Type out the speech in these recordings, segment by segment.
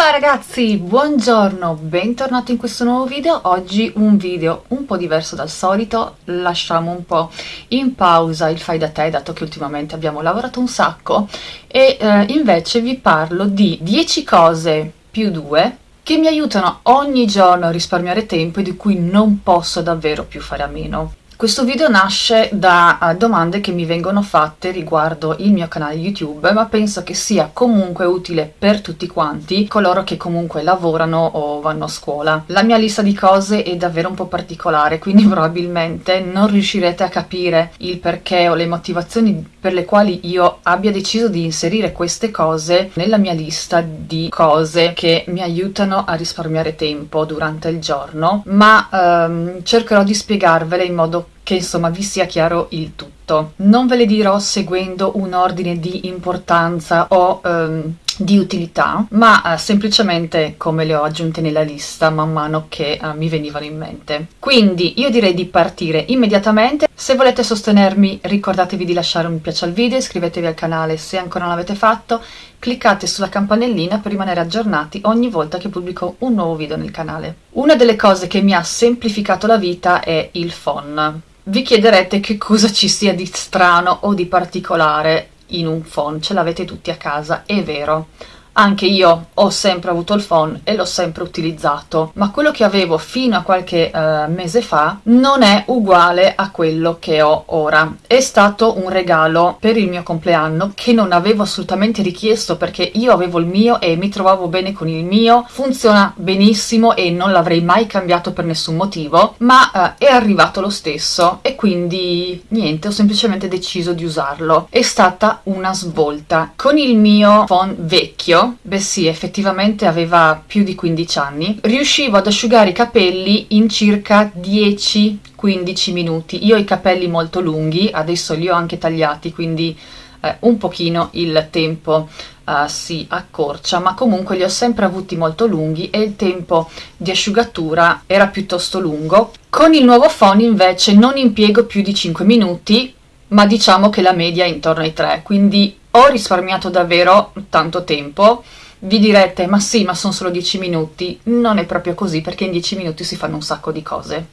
Ciao ragazzi, buongiorno, bentornati in questo nuovo video. Oggi un video un po' diverso dal solito, lasciamo un po' in pausa il fai da te, dato che ultimamente abbiamo lavorato un sacco, e eh, invece vi parlo di 10 cose più 2 che mi aiutano ogni giorno a risparmiare tempo e di cui non posso davvero più fare a meno. Questo video nasce da uh, domande che mi vengono fatte riguardo il mio canale YouTube, ma penso che sia comunque utile per tutti quanti, coloro che comunque lavorano o vanno a scuola. La mia lista di cose è davvero un po' particolare, quindi probabilmente non riuscirete a capire il perché o le motivazioni per le quali io abbia deciso di inserire queste cose nella mia lista di cose che mi aiutano a risparmiare tempo durante il giorno, ma um, cercherò di spiegarvele in modo che insomma vi sia chiaro il tutto. Non ve le dirò seguendo un ordine di importanza o um, di utilità, ma uh, semplicemente come le ho aggiunte nella lista man mano che uh, mi venivano in mente. Quindi io direi di partire immediatamente. Se volete sostenermi ricordatevi di lasciare un mi piace al video, iscrivetevi al canale se ancora non l'avete fatto, cliccate sulla campanellina per rimanere aggiornati ogni volta che pubblico un nuovo video nel canale. Una delle cose che mi ha semplificato la vita è il phone. Vi chiederete che cosa ci sia di strano o di particolare in un phone, ce l'avete tutti a casa, è vero. Anche io ho sempre avuto il phone e l'ho sempre utilizzato, ma quello che avevo fino a qualche uh, mese fa non è uguale a quello che ho ora. È stato un regalo per il mio compleanno che non avevo assolutamente richiesto perché io avevo il mio e mi trovavo bene con il mio, funziona benissimo e non l'avrei mai cambiato per nessun motivo, ma uh, è arrivato lo stesso e quindi niente, ho semplicemente deciso di usarlo. È stata una svolta. Con il mio phone vecchio beh sì, effettivamente aveva più di 15 anni, riuscivo ad asciugare i capelli in circa 10-15 minuti. Io ho i capelli molto lunghi, adesso li ho anche tagliati, quindi eh, un pochino il tempo uh, si accorcia, ma comunque li ho sempre avuti molto lunghi e il tempo di asciugatura era piuttosto lungo. Con il nuovo phone invece non impiego più di 5 minuti, ma diciamo che la media è intorno ai 3, quindi ho risparmiato davvero tanto tempo. Vi direte, ma sì, ma sono solo 10 minuti. Non è proprio così, perché in 10 minuti si fanno un sacco di cose.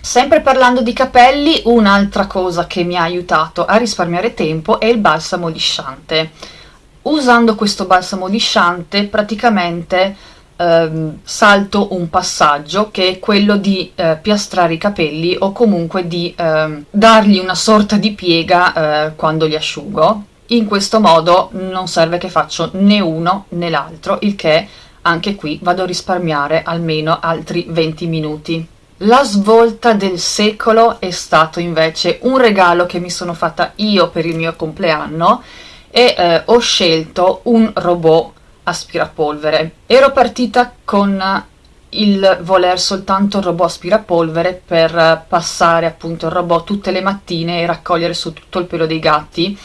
Sempre parlando di capelli, un'altra cosa che mi ha aiutato a risparmiare tempo è il balsamo lisciante. Usando questo balsamo lisciante praticamente ehm, salto un passaggio che è quello di eh, piastrare i capelli o comunque di ehm, dargli una sorta di piega eh, quando li asciugo in questo modo non serve che faccio né uno né l'altro, il che anche qui vado a risparmiare almeno altri 20 minuti. La svolta del secolo è stato invece un regalo che mi sono fatta io per il mio compleanno e eh, ho scelto un robot aspirapolvere. Ero partita con il voler soltanto il robot aspirapolvere per passare appunto il robot tutte le mattine e raccogliere su tutto il pelo dei gatti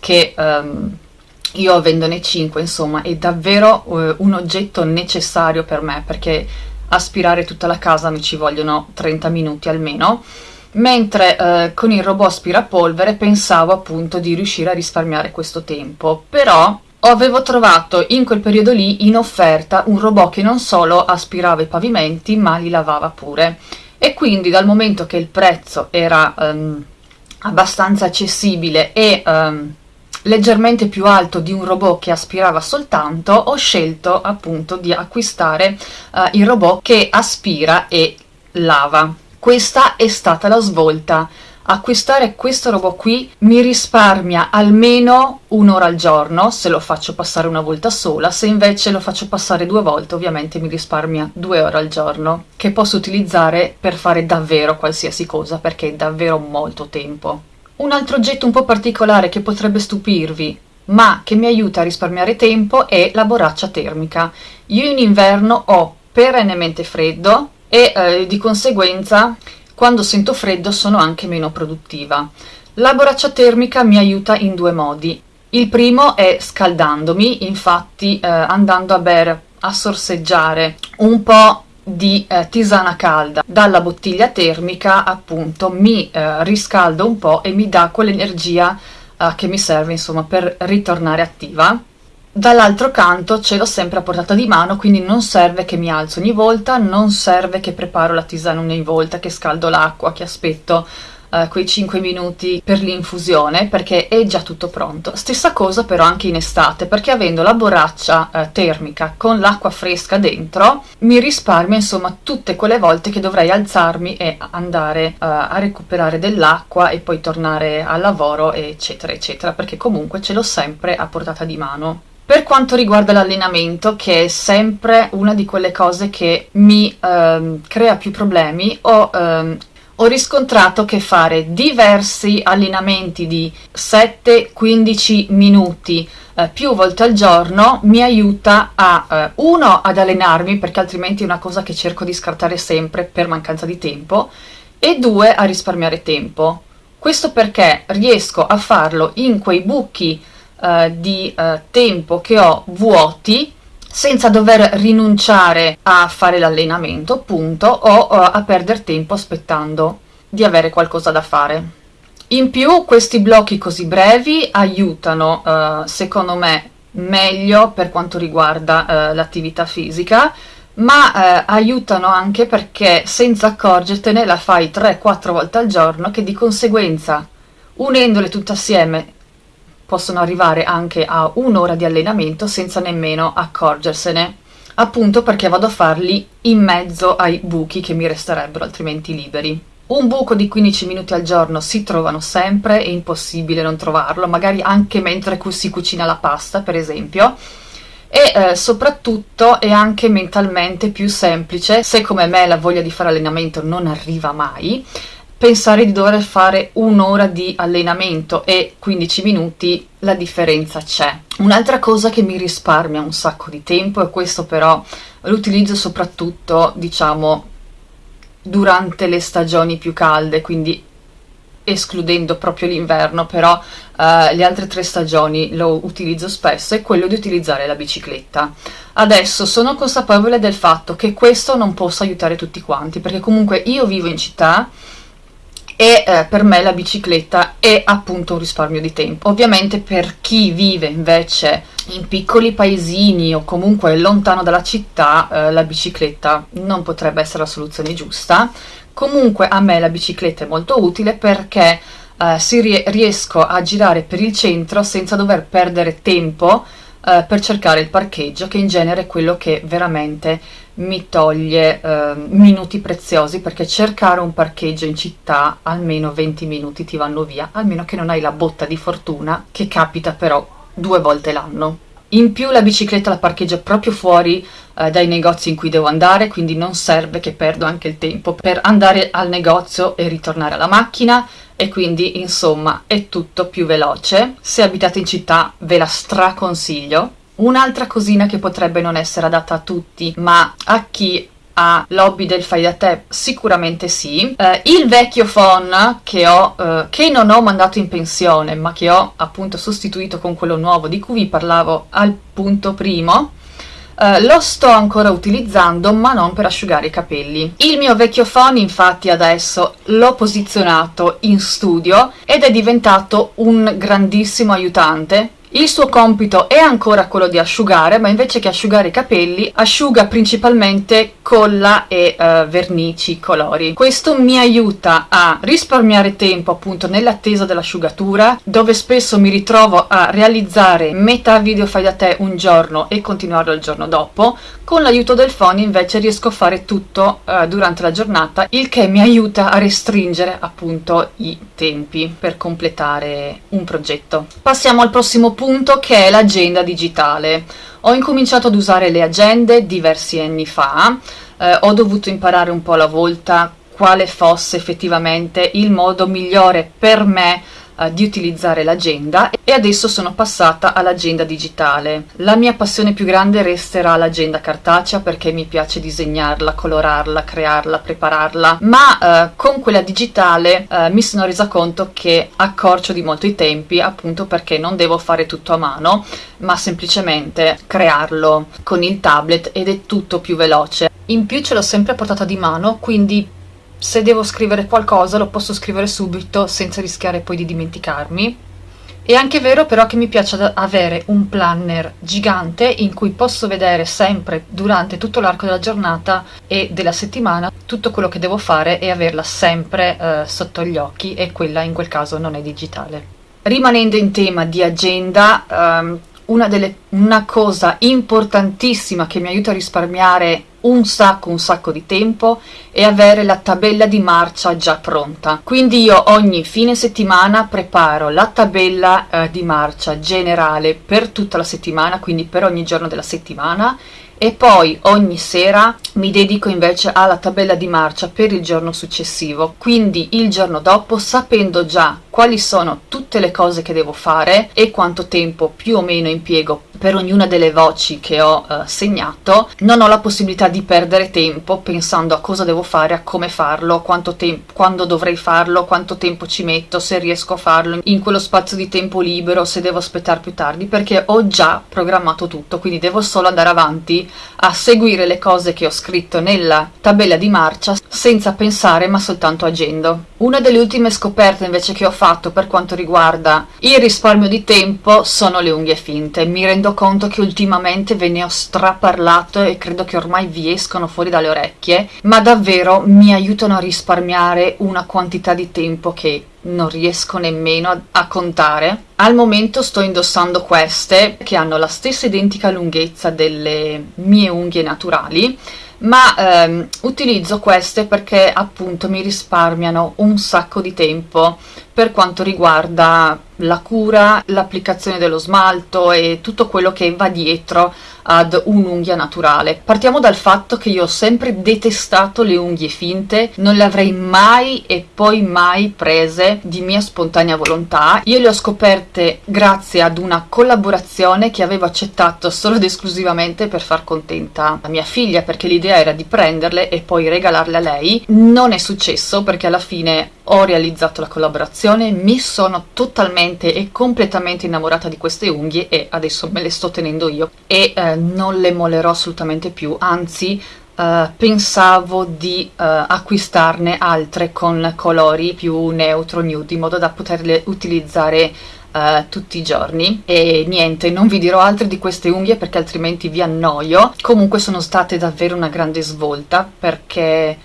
che um, io avendone 5 insomma è davvero uh, un oggetto necessario per me perché aspirare tutta la casa mi ci vogliono 30 minuti almeno. Mentre uh, con il robot aspirapolvere pensavo appunto di riuscire a risparmiare questo tempo. Però avevo trovato in quel periodo lì in offerta un robot che non solo aspirava i pavimenti ma li lavava pure. E quindi dal momento che il prezzo era um, abbastanza accessibile e um, leggermente più alto di un robot che aspirava soltanto, ho scelto appunto di acquistare uh, il robot che aspira e lava. Questa è stata la svolta. Acquistare questo robot qui mi risparmia almeno un'ora al giorno se lo faccio passare una volta sola, se invece lo faccio passare due volte ovviamente mi risparmia due ore al giorno che posso utilizzare per fare davvero qualsiasi cosa perché è davvero molto tempo. Un altro oggetto un po' particolare che potrebbe stupirvi, ma che mi aiuta a risparmiare tempo, è la borraccia termica. Io in inverno ho perennemente freddo e eh, di conseguenza quando sento freddo sono anche meno produttiva. La borraccia termica mi aiuta in due modi. Il primo è scaldandomi, infatti eh, andando a bere, a sorseggiare un po' di eh, tisana calda. Dalla bottiglia termica appunto mi eh, riscalda un po' e mi dà quell'energia eh, che mi serve insomma per ritornare attiva. Dall'altro canto ce l'ho sempre a portata di mano quindi non serve che mi alzo ogni volta non serve che preparo la tisana ogni volta che scaldo l'acqua che aspetto uh, quei 5 minuti per l'infusione perché è già tutto pronto. Stessa cosa però anche in estate perché avendo la borraccia uh, termica con l'acqua fresca dentro mi risparmio insomma tutte quelle volte che dovrei alzarmi e andare uh, a recuperare dell'acqua e poi tornare al lavoro eccetera eccetera perché comunque ce l'ho sempre a portata di mano. Per quanto riguarda l'allenamento, che è sempre una di quelle cose che mi ehm, crea più problemi, ho, ehm, ho riscontrato che fare diversi allenamenti di 7-15 minuti eh, più volte al giorno mi aiuta a, eh, uno, ad allenarmi, perché altrimenti è una cosa che cerco di scartare sempre per mancanza di tempo, e due, a risparmiare tempo. Questo perché riesco a farlo in quei buchi eh, di eh, tempo che ho vuoti senza dover rinunciare a fare l'allenamento appunto o a perdere tempo aspettando di avere qualcosa da fare. In più questi blocchi così brevi aiutano uh, secondo me meglio per quanto riguarda uh, l'attività fisica ma aiutano anche perché senza accorgertene la fai 3-4 volte al giorno che di conseguenza unendole tutte assieme possono arrivare anche a un'ora di allenamento senza nemmeno accorgersene, appunto perché vado a farli in mezzo ai buchi che mi resterebbero altrimenti liberi. Un buco di 15 minuti al giorno si trovano sempre, è impossibile non trovarlo, magari anche mentre si cucina la pasta, per esempio, e eh, soprattutto è anche mentalmente più semplice, se come me la voglia di fare allenamento non arriva mai, pensare di dover fare un'ora di allenamento e 15 minuti la differenza c'è. Un'altra cosa che mi risparmia un sacco di tempo e questo però l'utilizzo soprattutto diciamo durante le stagioni più calde, quindi escludendo proprio l'inverno, però uh, le altre tre stagioni lo utilizzo spesso, è quello di utilizzare la bicicletta. Adesso sono consapevole del fatto che questo non possa aiutare tutti quanti, perché comunque io vivo in città, e eh, per me la bicicletta è appunto un risparmio di tempo. Ovviamente per chi vive invece in piccoli paesini o comunque lontano dalla città eh, la bicicletta non potrebbe essere la soluzione giusta. Comunque a me la bicicletta è molto utile perché eh, si rie riesco a girare per il centro senza dover perdere tempo eh, per cercare il parcheggio che in genere è quello che veramente mi toglie eh, minuti preziosi perché cercare un parcheggio in città almeno 20 minuti ti vanno via almeno che non hai la botta di fortuna che capita però due volte l'anno. In più la bicicletta la parcheggio proprio fuori eh, dai negozi in cui devo andare quindi non serve che perdo anche il tempo. Per andare al negozio e ritornare alla macchina e quindi insomma è tutto più veloce. Se abitate in città ve la straconsiglio. Un'altra cosina che potrebbe non essere adatta a tutti, ma a chi ha l'hobby del fai da te sicuramente sì. Eh, il vecchio phone che ho eh, che non ho mandato in pensione ma che ho appunto sostituito con quello nuovo di cui vi parlavo al punto primo eh, lo sto ancora utilizzando ma non per asciugare i capelli. Il mio vecchio phone infatti adesso l'ho posizionato in studio ed è diventato un grandissimo aiutante. Il suo compito è ancora quello di asciugare, ma invece che asciugare i capelli, asciuga principalmente colla e uh, vernici colori. Questo mi aiuta a risparmiare tempo appunto nell'attesa dell'asciugatura, dove spesso mi ritrovo a realizzare metà video fai da te un giorno e continuarlo il giorno dopo. Con l'aiuto del phone invece riesco a fare tutto uh, durante la giornata, il che mi aiuta a restringere appunto i tempi per completare un progetto. Passiamo al prossimo punto che è l'agenda digitale. Ho incominciato ad usare le agende diversi anni fa, eh, ho dovuto imparare un po' alla volta quale fosse effettivamente il modo migliore per me eh, di utilizzare l'agenda e adesso sono passata all'agenda digitale. La mia passione più grande resterà l'agenda cartacea perché mi piace disegnarla, colorarla, crearla, prepararla, ma eh, con quella digitale eh, mi sono resa conto che accorcio di molto i tempi appunto perché non devo fare tutto a mano ma semplicemente crearlo con il tablet ed è tutto più veloce. In più ce l'ho sempre a portata di mano quindi se devo scrivere qualcosa lo posso scrivere subito senza rischiare poi di dimenticarmi È anche vero però che mi piace avere un planner gigante in cui posso vedere sempre durante tutto l'arco della giornata e della settimana tutto quello che devo fare e averla sempre eh, sotto gli occhi e quella in quel caso non è digitale. Rimanendo in tema di agenda, ehm, una, delle, una cosa importantissima che mi aiuta a risparmiare un sacco un sacco di tempo e avere la tabella di marcia già pronta. Quindi io ogni fine settimana preparo la tabella eh, di marcia generale per tutta la settimana quindi per ogni giorno della settimana e poi ogni sera mi dedico invece alla tabella di marcia per il giorno successivo. Quindi il giorno dopo sapendo già quali sono tutte le cose che devo fare e quanto tempo più o meno impiego per ognuna delle voci che ho eh, segnato non ho la possibilità di perdere tempo pensando a cosa devo fare, a come farlo, quanto quando dovrei farlo, quanto tempo ci metto, se riesco a farlo in quello spazio di tempo libero, se devo aspettare più tardi, perché ho già programmato tutto, quindi devo solo andare avanti a seguire le cose che ho scritto nella tabella di marcia senza pensare ma soltanto agendo. Una delle ultime scoperte invece che ho fatto per quanto riguarda il risparmio di tempo sono le unghie finte. Mi rendo conto che ultimamente ve ne ho straparlato e credo che ormai vi escono fuori dalle orecchie, ma davvero mi aiutano a risparmiare una quantità di tempo che non riesco nemmeno a, a, contare. Al momento sto indossando queste che hanno la stessa identica lunghezza delle mie unghie naturali ma ehm, utilizzo queste perché appunto mi risparmiano un sacco di tempo per quanto riguarda la cura, l'applicazione dello smalto e tutto quello che va dietro ad un'unghia naturale. Partiamo dal fatto che io ho sempre detestato le unghie finte, non le avrei mai e poi mai prese di mia spontanea volontà. Io le ho scoperte grazie ad una collaborazione che avevo accettato solo ed esclusivamente per far contenta la mia figlia, perché l'idea era di prenderle e poi regalarle a lei. Non è successo perché alla fine ho realizzato la collaborazione, mi sono totalmente e completamente innamorata di queste unghie e adesso me le sto tenendo io. E eh, non le molerò assolutamente più, anzi Uh, pensavo di uh, acquistarne altre con colori più neutro nude in modo da poterle utilizzare uh, tutti i giorni. E niente non vi dirò altre di queste unghie perché altrimenti vi annoio. Comunque sono state davvero una grande svolta perché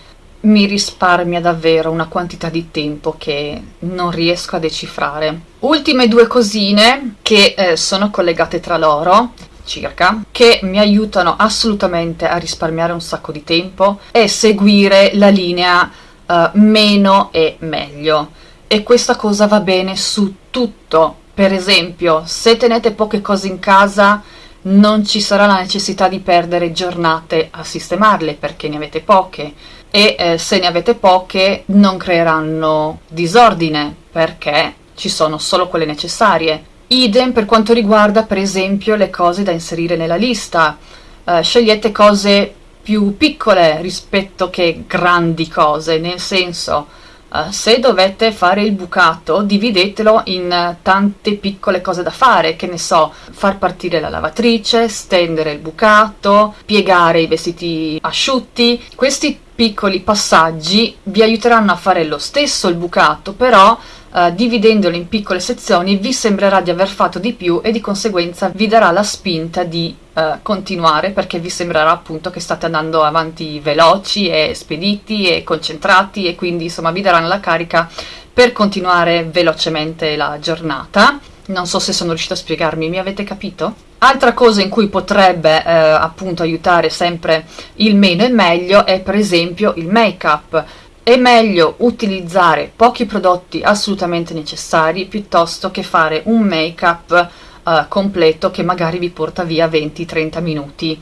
mi risparmia davvero una quantità di tempo che non riesco a decifrare. Ultime due cosine che eh, sono collegate tra loro circa, che mi aiutano assolutamente a risparmiare un sacco di tempo e seguire la linea uh, meno e meglio. E questa cosa va bene su tutto. Per esempio, se tenete poche cose in casa, non ci sarà la necessità di perdere giornate a sistemarle perché ne avete poche e eh, se ne avete poche non creeranno disordine perché ci sono solo quelle necessarie. Idem per quanto riguarda per esempio le cose da inserire nella lista. Eh, scegliete cose più piccole rispetto che grandi cose, nel senso Uh, se dovete fare il bucato dividetelo in tante piccole cose da fare, che ne so, far partire la lavatrice, stendere il bucato, piegare i vestiti asciutti, questi piccoli passaggi vi aiuteranno a fare lo stesso il bucato, però uh, dividendolo in piccole sezioni vi sembrerà di aver fatto di più e di conseguenza vi darà la spinta di uh, continuare perché vi sembrerà appunto che state andando avanti veloci e spediti e concentrati e quindi insomma vi daranno la carica per continuare velocemente la giornata. Non so se sono riuscita a spiegarmi, mi avete capito? Altra cosa in cui potrebbe eh, appunto aiutare sempre il meno e meglio è per esempio il make-up. È meglio utilizzare pochi prodotti assolutamente necessari piuttosto che fare un make-up eh, completo che magari vi porta via 20-30 minuti.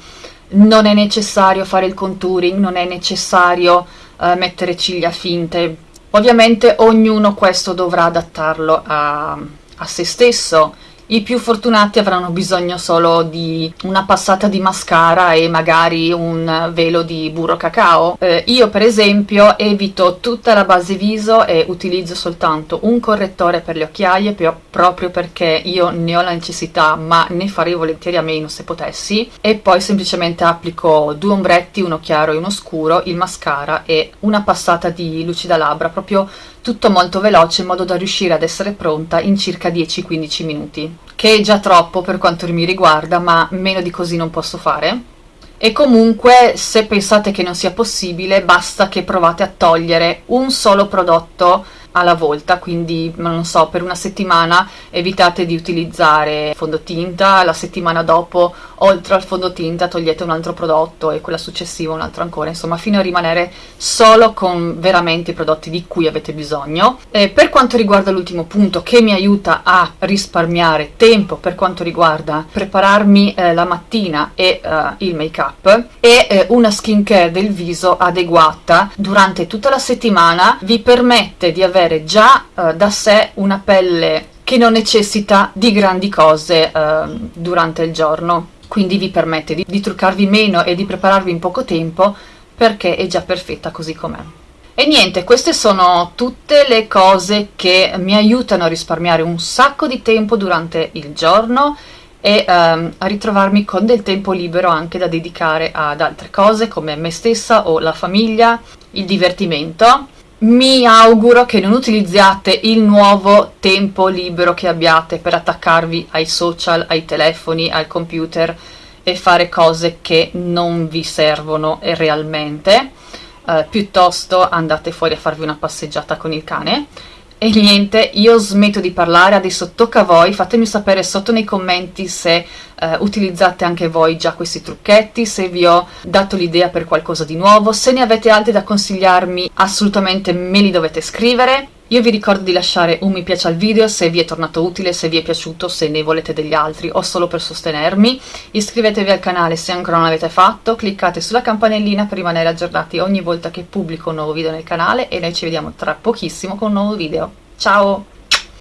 Non è necessario fare il contouring, non è necessario eh, mettere ciglia finte. Ovviamente ognuno questo dovrà adattarlo a, a se stesso i più fortunati avranno bisogno solo di una passata di mascara e magari un velo di burro cacao. Eh, io per esempio evito tutta la base viso e utilizzo soltanto un correttore per le occhiaie proprio perché io ne ho la necessità ma ne farei volentieri a meno se potessi e poi semplicemente applico due ombretti, uno chiaro e uno scuro, il mascara e una passata di lucida labbra proprio tutto molto veloce in modo da riuscire ad essere pronta in circa 10-15 minuti, che è già troppo per quanto mi riguarda, ma meno di così non posso fare. E comunque, se pensate che non sia possibile, basta che provate a togliere un solo prodotto alla volta, quindi non so, per una settimana evitate di utilizzare fondotinta, la settimana dopo oltre al fondotinta togliete un altro prodotto e quella successiva un altro ancora, insomma fino a rimanere solo con veramente i prodotti di cui avete bisogno. E per quanto riguarda l'ultimo punto che mi aiuta a risparmiare tempo per quanto riguarda prepararmi eh, la mattina e eh, il make up e eh, una skincare del viso adeguata durante tutta la settimana vi permette di avere avere già eh, da sé una pelle che non necessita di grandi cose eh, durante il giorno, quindi vi permette di, di truccarvi meno e di prepararvi in poco tempo perché è già perfetta così com'è. E niente, queste sono tutte le cose che mi aiutano a risparmiare un sacco di tempo durante il giorno e um, a ritrovarmi con del tempo libero anche da dedicare ad altre cose come me stessa o la famiglia, il divertimento mi auguro che non utilizziate il nuovo tempo libero che abbiate per attaccarvi ai social, ai telefoni, al computer e fare cose che non vi servono realmente. Uh, piuttosto andate fuori a farvi una passeggiata con il cane e niente, io smetto di parlare, adesso tocca a voi, fatemi sapere sotto nei commenti se eh, utilizzate anche voi già questi trucchetti, se vi ho dato l'idea per qualcosa di nuovo, se ne avete altri da consigliarmi assolutamente me li dovete scrivere. Io vi ricordo di lasciare un mi piace al video se vi è tornato utile, se vi è piaciuto, se ne volete degli altri o solo per sostenermi. Iscrivetevi al canale se ancora non l'avete fatto, cliccate sulla campanellina per rimanere aggiornati ogni volta che pubblico un nuovo video nel canale e noi ci vediamo tra pochissimo con un nuovo video. Ciao!